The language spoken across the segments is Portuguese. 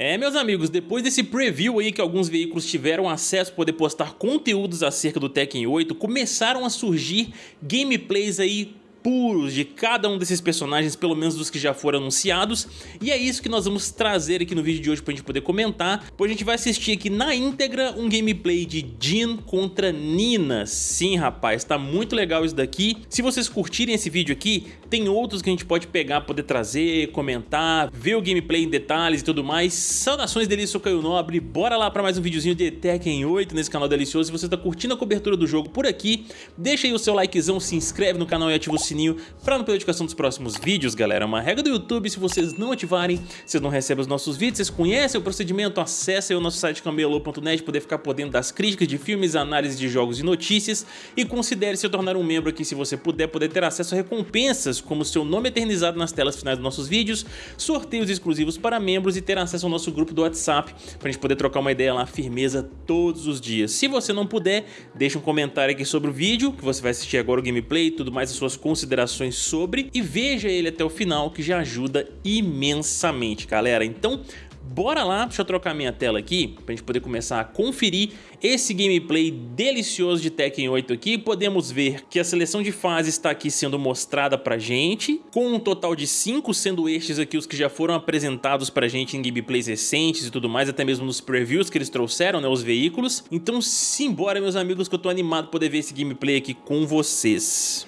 É, meus amigos, depois desse preview aí que alguns veículos tiveram acesso a poder postar conteúdos acerca do Tekken 8, começaram a surgir gameplays aí puros de cada um desses personagens, pelo menos dos que já foram anunciados, e é isso que nós vamos trazer aqui no vídeo de hoje pra gente poder comentar, pois a gente vai assistir aqui na íntegra um gameplay de Jin contra Nina. Sim, rapaz, tá muito legal isso daqui. Se vocês curtirem esse vídeo aqui, tem outros que a gente pode pegar, poder trazer, comentar, ver o gameplay em detalhes e tudo mais. Saudações delícia, sou Caio Nobre, bora lá pra mais um videozinho de Tekken 8 nesse canal delicioso. Se você tá curtindo a cobertura do jogo por aqui, deixa aí o seu likezão, se inscreve no canal e ativa o sininho para não perder a notificação dos próximos vídeos, galera. É uma regra do YouTube, se vocês não ativarem, vocês não recebem os nossos vídeos, vocês conhecem o procedimento, acessem o nosso site camelô.net, poder ficar por dentro das críticas de filmes, análises de jogos e notícias e considere se tornar um membro aqui se você puder, poder ter acesso a recompensas, como seu nome eternizado nas telas finais dos nossos vídeos, sorteios exclusivos para membros e ter acesso ao nosso grupo do WhatsApp, pra gente poder trocar uma ideia lá, firmeza, todos os dias. Se você não puder, deixa um comentário aqui sobre o vídeo, que você vai assistir agora o gameplay e tudo mais, as suas considerações sobre e veja ele até o final que já ajuda imensamente, galera. Então, Bora lá, deixa eu trocar minha tela aqui pra gente poder começar a conferir esse gameplay delicioso de Tekken 8 aqui. Podemos ver que a seleção de fases está aqui sendo mostrada pra gente, com um total de 5 sendo estes aqui os que já foram apresentados pra gente em gameplays recentes e tudo mais, até mesmo nos previews que eles trouxeram, né, os veículos. Então simbora meus amigos que eu tô animado poder ver esse gameplay aqui com vocês.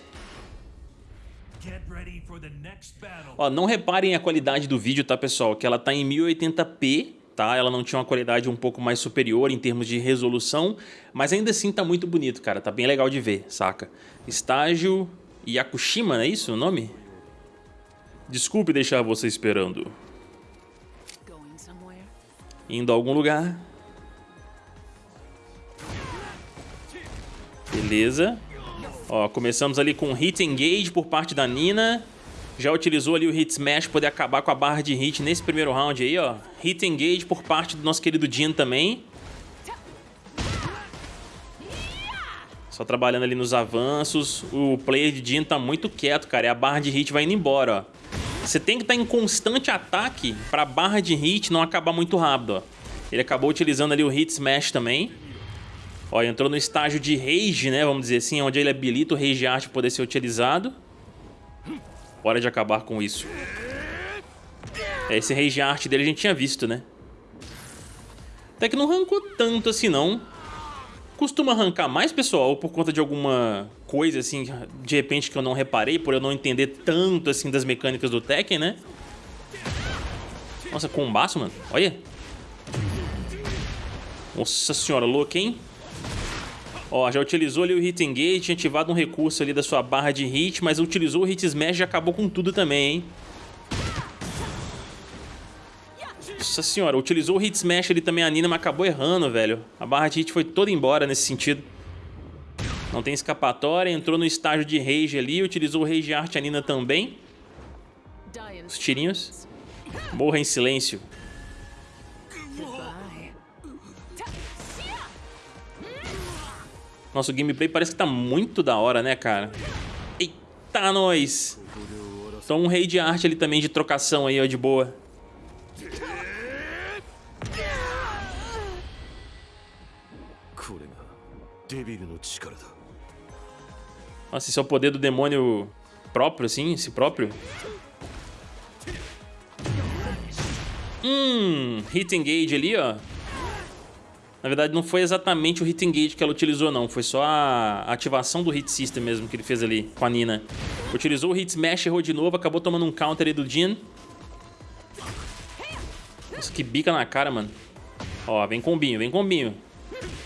Ó, não reparem a qualidade do vídeo, tá, pessoal? Que ela tá em 1080p, tá? Ela não tinha uma qualidade um pouco mais superior em termos de resolução, mas ainda assim tá muito bonito, cara. Tá bem legal de ver, saca? Estágio Yakushima, não é isso o nome? Desculpe deixar você esperando. Indo a algum lugar. Beleza. Ó, começamos ali com Hit Engage por parte da Nina. Já utilizou ali o Hit Smash para poder acabar com a barra de hit nesse primeiro round aí, ó. Hit Engage por parte do nosso querido Jin também. Só trabalhando ali nos avanços. O player de Jin tá muito quieto, cara. E a barra de hit vai indo embora, ó. Você tem que estar tá em constante ataque para a barra de hit não acabar muito rápido, ó. Ele acabou utilizando ali o Hit Smash também. Ó, entrou no estágio de Rage, né? Vamos dizer assim, onde ele habilita o Rage Art poder ser utilizado. Hora de acabar com isso. É, esse Rage Art dele a gente tinha visto, né? Até que não arrancou tanto assim, não. Costuma arrancar mais, pessoal, por conta de alguma coisa, assim, de repente que eu não reparei, por eu não entender tanto, assim, das mecânicas do Tekken, né? Nossa, combaço, mano. Olha. Nossa senhora, louco, hein? Ó, já utilizou ali o Hit Engage, ativado um recurso ali da sua barra de hit, mas utilizou o Hit Smash e acabou com tudo também, hein? Nossa senhora, utilizou o Hit Smash ali também a Nina, mas acabou errando, velho. A barra de hit foi toda embora nesse sentido. Não tem escapatória, entrou no estágio de Rage ali, utilizou o Rage Art a Nina também. Os tirinhos. Morra em silêncio. Nosso gameplay parece que tá muito da hora, né, cara? Eita, nós! Então um rei de arte ali também de trocação aí, ó, de boa. Nossa, esse é o poder do demônio próprio, assim, esse próprio. Hum, hit engage ali, ó. Na verdade, não foi exatamente o Hit Engage que ela utilizou, não. Foi só a ativação do Hit System mesmo que ele fez ali com a Nina. Utilizou o Hit Smash, errou de novo, acabou tomando um counter aí do Jin. Nossa, que bica na cara, mano. Ó, vem combinho, vem combinho.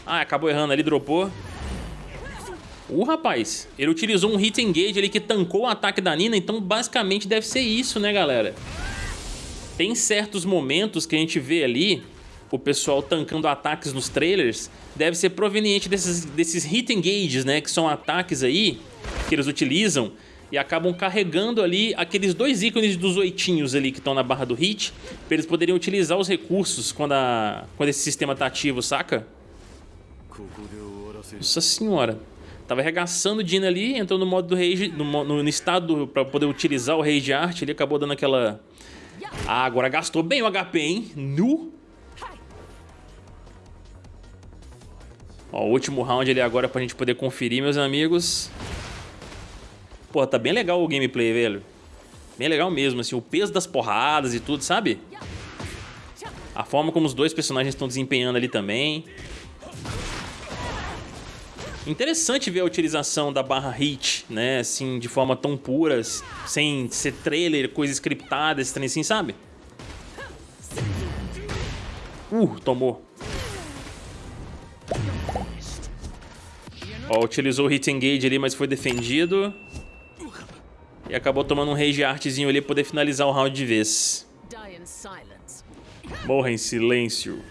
Ah, acabou errando ali, dropou. Uh, rapaz, ele utilizou um Hit Engage ali que tancou o ataque da Nina, então basicamente deve ser isso, né, galera? Tem certos momentos que a gente vê ali o pessoal tancando ataques nos trailers deve ser proveniente desses, desses hit engages, né? Que são ataques aí que eles utilizam e acabam carregando ali aqueles dois ícones dos oitinhos ali que estão na barra do hit para eles poderem utilizar os recursos quando, a, quando esse sistema tá ativo, saca? Nossa senhora. Tava arregaçando o Dina ali, entrou no modo do rage, no, no, no estado para poder utilizar o rage art, ele acabou dando aquela... Ah, agora gastou bem o HP, hein? Nu! Ó, o último round ali agora pra gente poder conferir, meus amigos. Pô, tá bem legal o gameplay, velho. Bem legal mesmo, assim, o peso das porradas e tudo, sabe? A forma como os dois personagens estão desempenhando ali também. Interessante ver a utilização da barra hit, né, assim, de forma tão pura, sem ser trailer, coisa scriptada, esse assim, sabe? Uh, tomou. Ó, utilizou o hit engage ali, mas foi defendido. E acabou tomando um rage artzinho ali pra poder finalizar o round de vez. Morra em silêncio.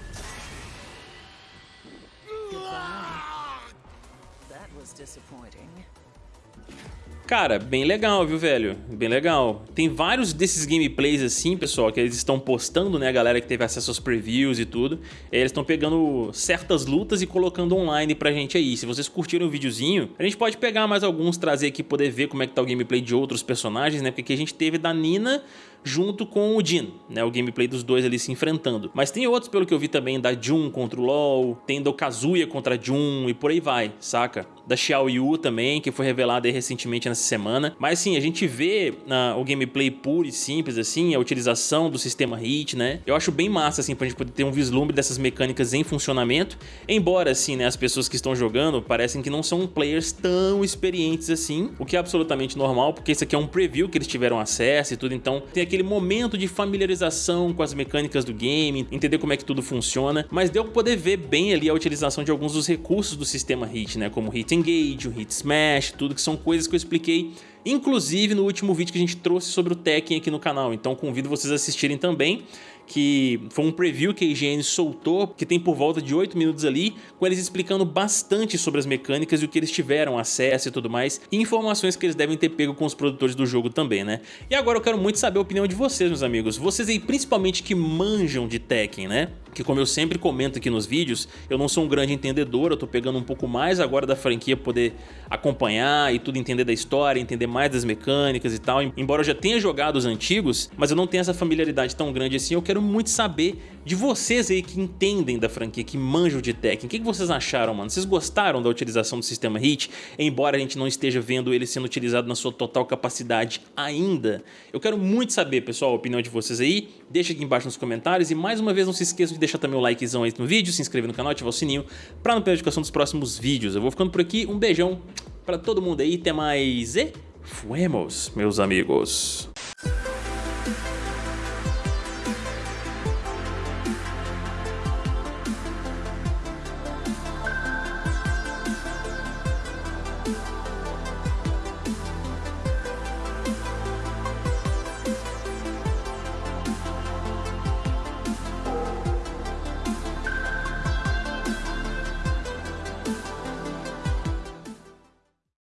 Cara, bem legal, viu, velho? Bem legal. Tem vários desses gameplays assim, pessoal, que eles estão postando, né? A galera que teve acesso aos previews e tudo. Eles estão pegando certas lutas e colocando online pra gente aí. Se vocês curtiram o videozinho, a gente pode pegar mais alguns, trazer aqui, poder ver como é que tá o gameplay de outros personagens, né? Porque aqui a gente teve da Nina junto com o Jin, né? O gameplay dos dois ali se enfrentando. Mas tem outros, pelo que eu vi também, da Jun contra o LoL, tem do Kazuya contra a Jun e por aí vai, saca? Da Xiao Yu também, que foi revelada recentemente nessa semana. Mas sim, a gente vê uh, o gameplay puro e simples, assim, a utilização do sistema HIT, né? Eu acho bem massa, assim, pra gente poder ter um vislumbre dessas mecânicas em funcionamento. Embora, assim, né, as pessoas que estão jogando parecem que não são players tão experientes assim, o que é absolutamente normal, porque isso aqui é um preview que eles tiveram acesso e tudo, então tem aquele momento de familiarização com as mecânicas do game, entender como é que tudo funciona, mas deu pra poder ver bem ali a utilização de alguns dos recursos do sistema Hit, né? Como Hit Engage, o Hit Smash, tudo que são coisas que eu expliquei inclusive no último vídeo que a gente trouxe sobre o Tekken aqui no canal, então convido vocês a assistirem também que foi um preview que a IGN soltou, que tem por volta de 8 minutos ali, com eles explicando bastante sobre as mecânicas e o que eles tiveram acesso e tudo mais, e informações que eles devem ter pego com os produtores do jogo também, né? E agora eu quero muito saber a opinião de vocês, meus amigos. Vocês aí, principalmente que manjam de Tekken, né? Que como eu sempre comento aqui nos vídeos, eu não sou um grande entendedor, eu tô pegando um pouco mais agora da franquia poder acompanhar e tudo entender da história, entender mais das mecânicas e tal, embora eu já tenha jogado os antigos, mas eu não tenho essa familiaridade tão grande assim, eu quero muito saber de vocês aí que entendem da franquia, que manjam de Tekken, o que, que vocês acharam, mano? Vocês gostaram da utilização do sistema HIT, embora a gente não esteja vendo ele sendo utilizado na sua total capacidade ainda? Eu quero muito saber, pessoal, a opinião de vocês aí, deixa aqui embaixo nos comentários e mais uma vez não se esqueçam de deixar também o likezão aí no vídeo, se inscrever no canal, ativar o sininho para não perder a notificação dos próximos vídeos. Eu vou ficando por aqui, um beijão para todo mundo aí, até mais e fuemos, meus amigos.